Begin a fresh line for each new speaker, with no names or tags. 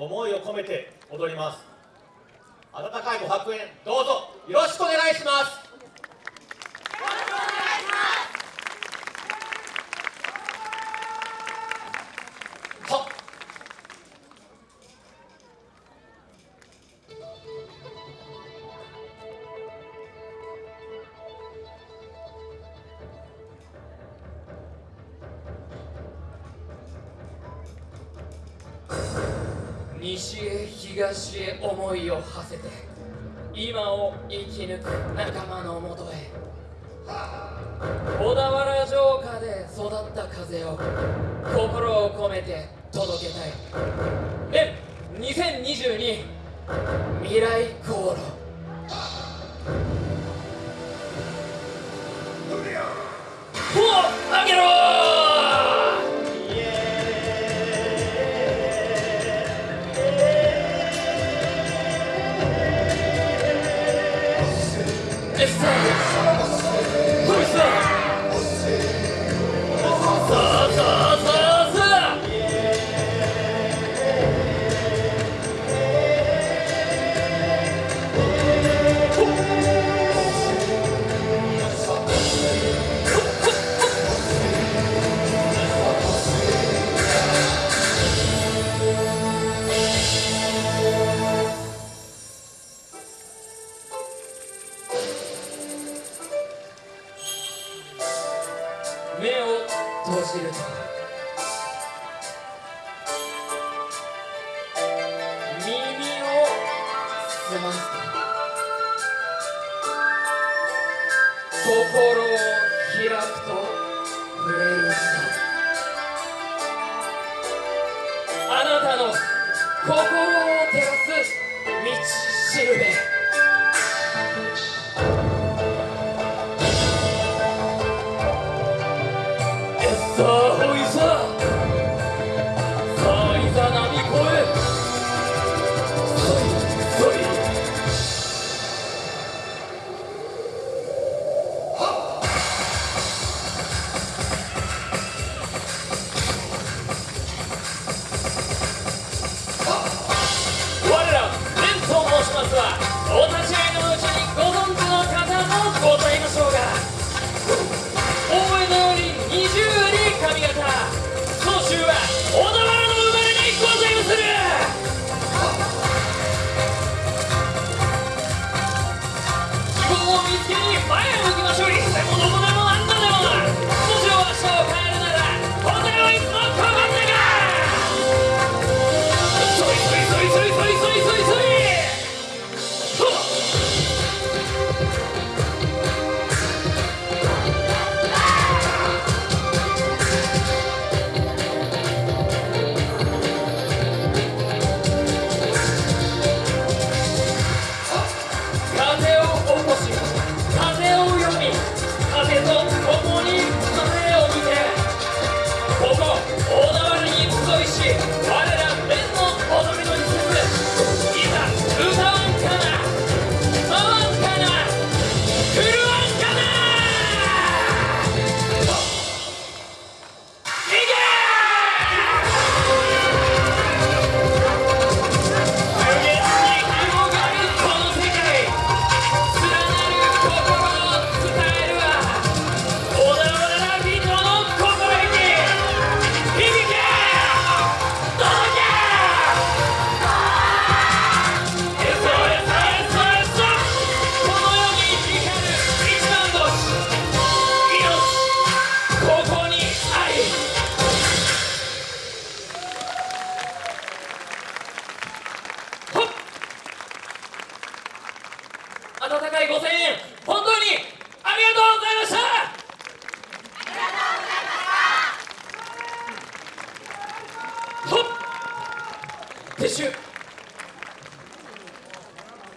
思いを込めて踊ります。温かいご白煙どうぞよろしくお願いします。
西へ東へ思いを馳せて今を生き抜く仲間のもとへ。小田原城下で育った風を心を込めて届けたい。連2022未来航路。を閉じると耳を澄ます。と心を開くと触れる人あなたの心を照らす道しるべ。你烦人。代5000円本当にありがとうございました。ありがとうございました。撤収。